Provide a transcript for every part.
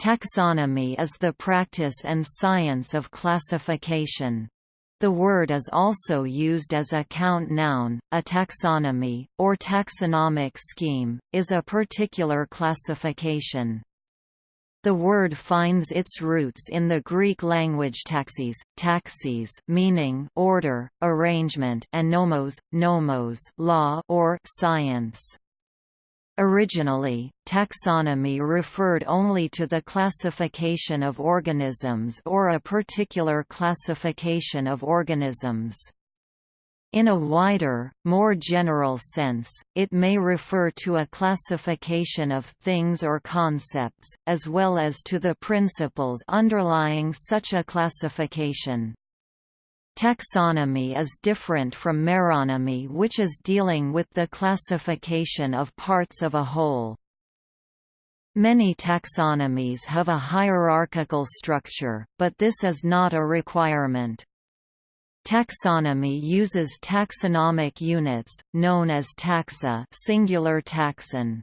Taxonomy is the practice and science of classification. The word is also used as a count noun. A taxonomy, or taxonomic scheme, is a particular classification. The word finds its roots in the Greek language taxis, taxis meaning order, arrangement and nomos, nomos law or science. Originally, taxonomy referred only to the classification of organisms or a particular classification of organisms. In a wider, more general sense, it may refer to a classification of things or concepts, as well as to the principles underlying such a classification. Taxonomy is different from meronomy which is dealing with the classification of parts of a whole. Many taxonomies have a hierarchical structure, but this is not a requirement. Taxonomy uses taxonomic units, known as taxa singular taxon.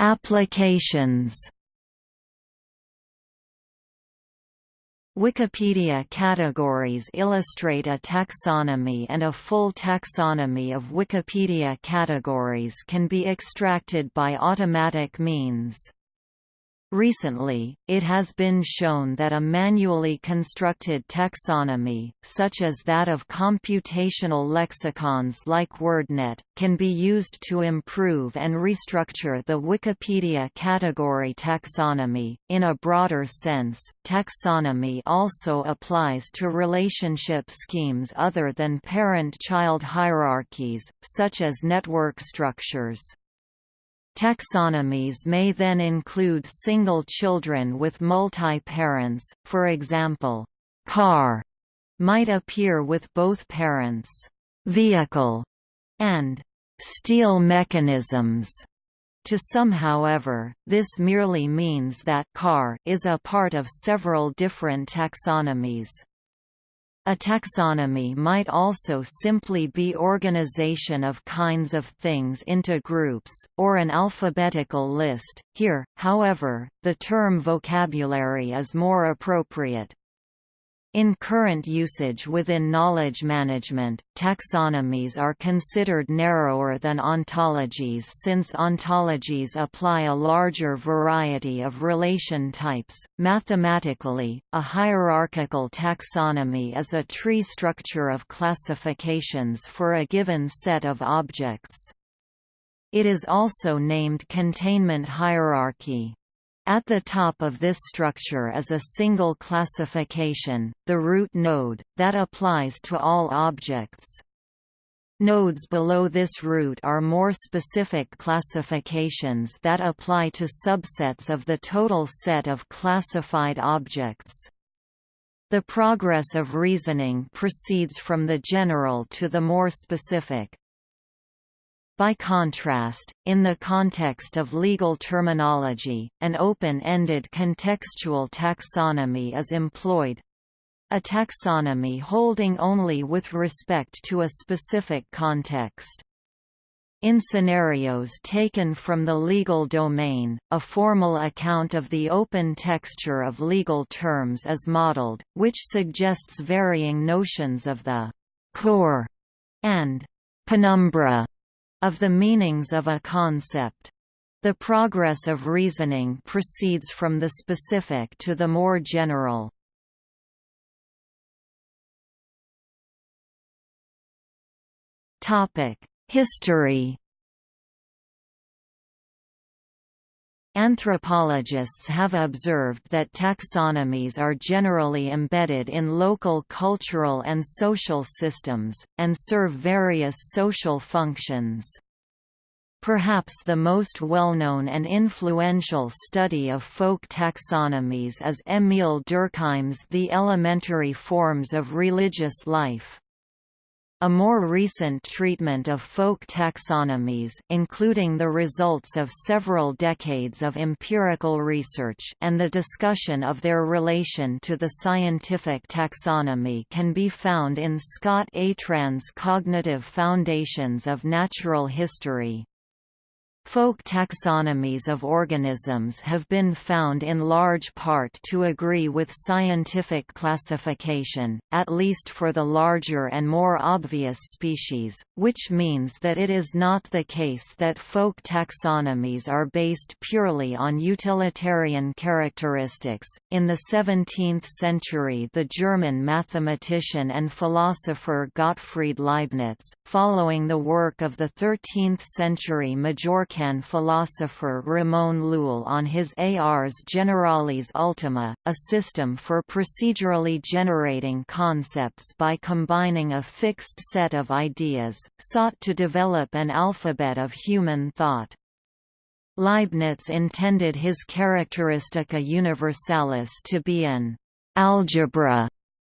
Applications. Wikipedia categories illustrate a taxonomy and a full taxonomy of Wikipedia categories can be extracted by automatic means. Recently, it has been shown that a manually constructed taxonomy, such as that of computational lexicons like WordNet, can be used to improve and restructure the Wikipedia category taxonomy. In a broader sense, taxonomy also applies to relationship schemes other than parent child hierarchies, such as network structures. Taxonomies may then include single children with multi-parents, for example, car might appear with both parents, vehicle, and steel mechanisms. To some however, this merely means that car is a part of several different taxonomies. A taxonomy might also simply be organization of kinds of things into groups, or an alphabetical list. Here, however, the term vocabulary is more appropriate. In current usage within knowledge management, taxonomies are considered narrower than ontologies since ontologies apply a larger variety of relation types. Mathematically, a hierarchical taxonomy is a tree structure of classifications for a given set of objects. It is also named containment hierarchy. At the top of this structure is a single classification, the root node, that applies to all objects. Nodes below this root are more specific classifications that apply to subsets of the total set of classified objects. The progress of reasoning proceeds from the general to the more specific. By contrast, in the context of legal terminology, an open-ended contextual taxonomy is employed a taxonomy holding only with respect to a specific context. In scenarios taken from the legal domain, a formal account of the open texture of legal terms is modeled, which suggests varying notions of the core and penumbra of the meanings of a concept. The progress of reasoning proceeds from the specific to the more general. History Anthropologists have observed that taxonomies are generally embedded in local cultural and social systems, and serve various social functions. Perhaps the most well-known and influential study of folk taxonomies is Émile Durkheim's The Elementary Forms of Religious Life. A more recent treatment of folk taxonomies including the results of several decades of empirical research and the discussion of their relation to the scientific taxonomy can be found in Scott Atran's Cognitive Foundations of Natural History. Folk taxonomies of organisms have been found in large part to agree with scientific classification, at least for the larger and more obvious species, which means that it is not the case that folk taxonomies are based purely on utilitarian characteristics. In the 17th century, the German mathematician and philosopher Gottfried Leibniz, following the work of the 13th century Majorcan American philosopher Ramon Llull on his Ars Generalis Ultima, a system for procedurally generating concepts by combining a fixed set of ideas, sought to develop an alphabet of human thought. Leibniz intended his Characteristica Universalis to be an algebra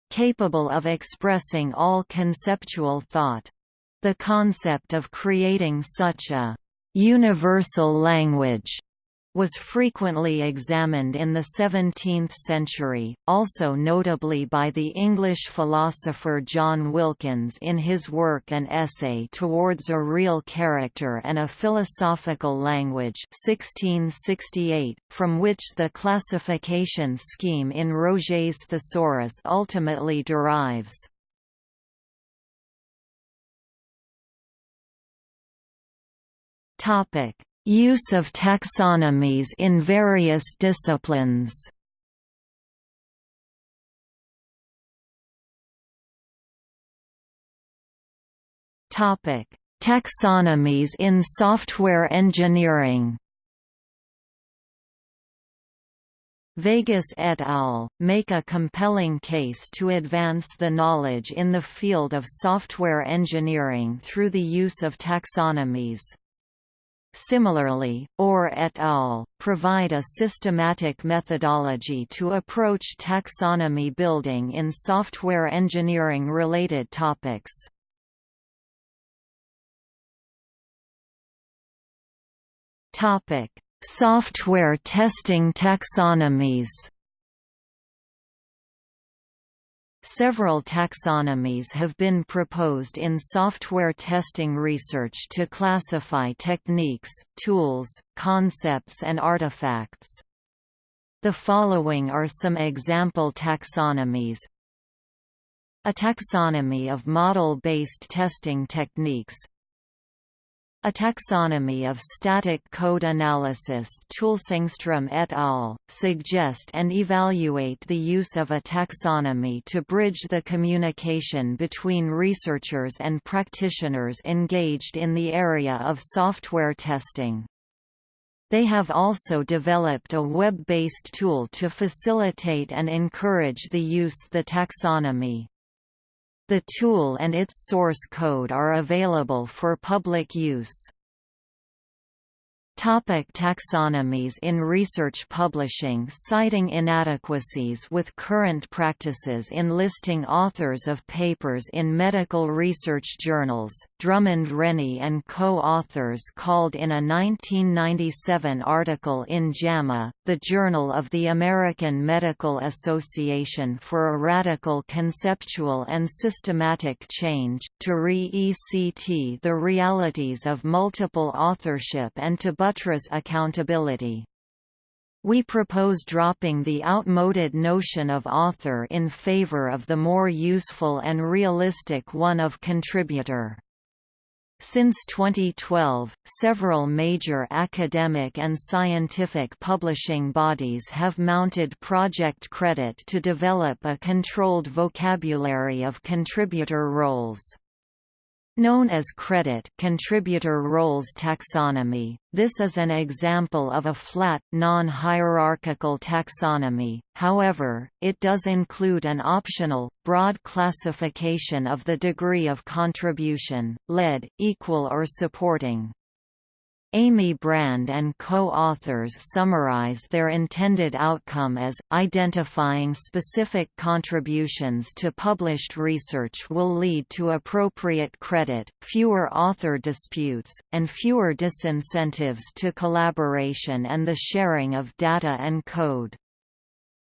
capable of expressing all conceptual thought. The concept of creating such a universal language was frequently examined in the 17th century, also notably by the English philosopher John Wilkins in his work An Essay Towards a Real Character and a Philosophical Language 1668, from which the classification scheme in Roget's Thesaurus ultimately derives. Topic: Use of taxonomies in various disciplines. Topic: Taxonomies in software engineering. Vegas et al. make a compelling case to advance the knowledge in the field of software engineering through the use of taxonomies. Similarly, Orr et al. provide a systematic methodology to approach taxonomy building in software engineering-related topics. Software testing taxonomies Several taxonomies have been proposed in software testing research to classify techniques, tools, concepts and artifacts. The following are some example taxonomies. A taxonomy of model-based testing techniques a taxonomy of static code analysis tools Engström et al. suggest and evaluate the use of a taxonomy to bridge the communication between researchers and practitioners engaged in the area of software testing. They have also developed a web-based tool to facilitate and encourage the use the taxonomy. The tool and its source code are available for public use. Topic taxonomies in research publishing Citing inadequacies with current practices in listing authors of papers in medical research journals, Drummond Rennie and co-authors called in a 1997 article in JAMA, the Journal of the American Medical Association for a Radical Conceptual and Systematic Change, to re-ECT the realities of multiple authorship and to buttress accountability. We propose dropping the outmoded notion of author in favor of the more useful and realistic one of contributor. Since 2012, several major academic and scientific publishing bodies have mounted Project Credit to develop a controlled vocabulary of contributor roles. Known as credit contributor roles taxonomy, this is an example of a flat, non-hierarchical taxonomy, however, it does include an optional, broad classification of the degree of contribution, lead, equal or supporting. Amy Brand and co-authors summarize their intended outcome as, identifying specific contributions to published research will lead to appropriate credit, fewer author disputes, and fewer disincentives to collaboration and the sharing of data and code.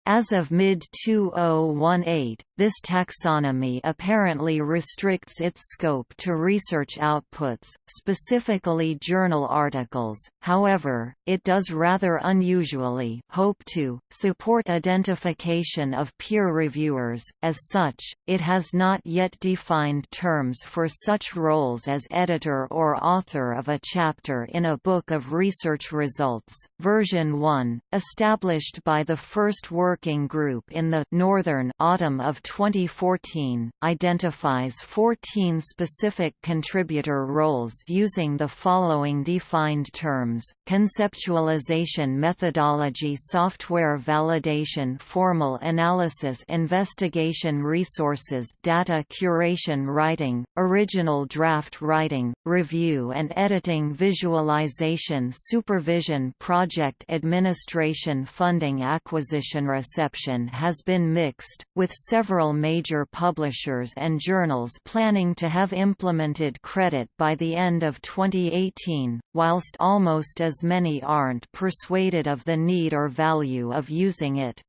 As of mid-2018, this taxonomy apparently restricts its scope to research outputs, specifically journal articles, however, it does rather unusually hope to, support identification of peer reviewers, as such, it has not yet defined terms for such roles as editor or author of a chapter in a book of research results. Version 1, established by the first working group in the Northern autumn of 2014, identifies 14 specific contributor roles using the following defined terms, conceptualization methodology software validation formal analysis investigation resources data curation writing, original draft writing, review and editing visualization supervision project administration funding acquisition reception has been mixed, with several major publishers and journals planning to have implemented credit by the end of 2018, whilst almost as many aren't persuaded of the need or value of using it.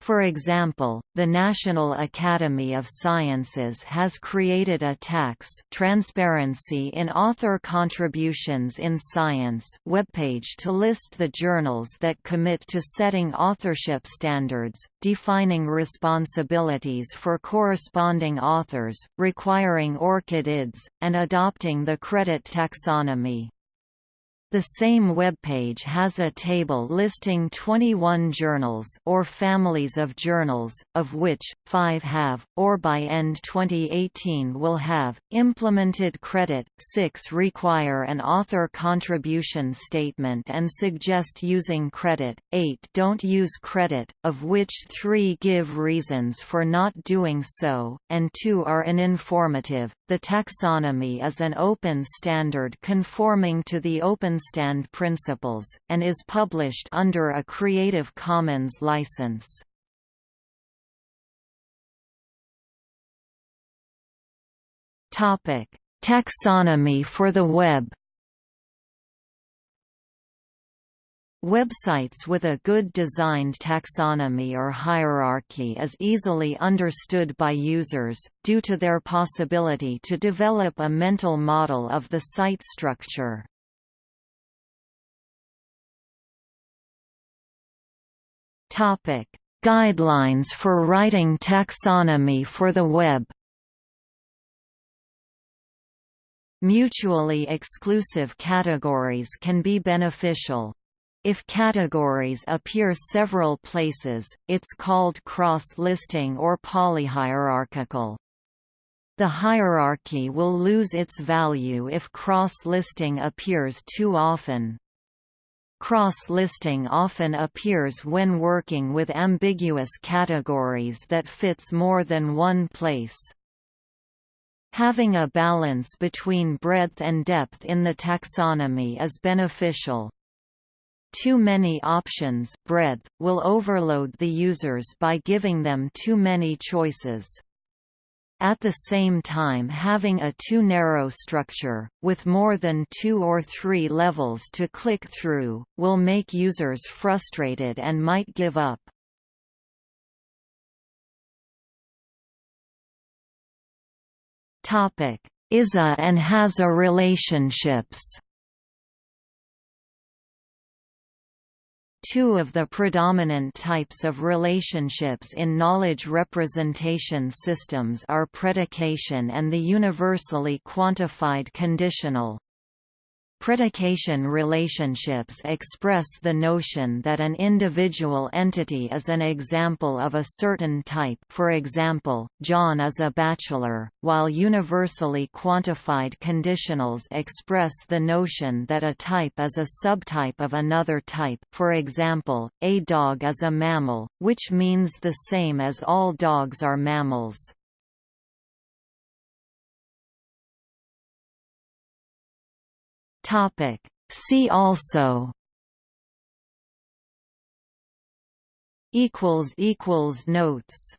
For example, the National Academy of Sciences has created a TACS Transparency in Author Contributions in Science webpage to list the journals that commit to setting authorship standards, defining responsibilities for corresponding authors, requiring ORCID-IDs, and adopting the credit taxonomy. The same webpage has a table listing 21 journals or families of journals, of which, 5 have, or by end 2018 will have, implemented credit, 6 require an author contribution statement and suggest using credit, 8 don't use credit, of which 3 give reasons for not doing so, and 2 are uninformative. The taxonomy is an open standard conforming to the Open Stand principles, and is published under a Creative Commons license. Taxonomy for the web Websites with a good designed taxonomy or hierarchy is easily understood by users, due to their possibility to develop a mental model of the site structure. Guidelines for writing taxonomy for the web Mutually exclusive categories can be beneficial. If categories appear several places, it's called cross-listing or polyhierarchical. The hierarchy will lose its value if cross-listing appears too often. Cross-listing often appears when working with ambiguous categories that fits more than one place. Having a balance between breadth and depth in the taxonomy is beneficial. Too many options breadth, will overload the users by giving them too many choices. At the same time having a too narrow structure, with more than two or three levels to click through, will make users frustrated and might give up. Topic: ISA and HASA relationships Two of the predominant types of relationships in knowledge representation systems are predication and the universally quantified conditional. Predication relationships express the notion that an individual entity is an example of a certain type for example, John is a bachelor, while universally quantified conditionals express the notion that a type is a subtype of another type for example, a dog is a mammal, which means the same as all dogs are mammals. Topic: See also. Notes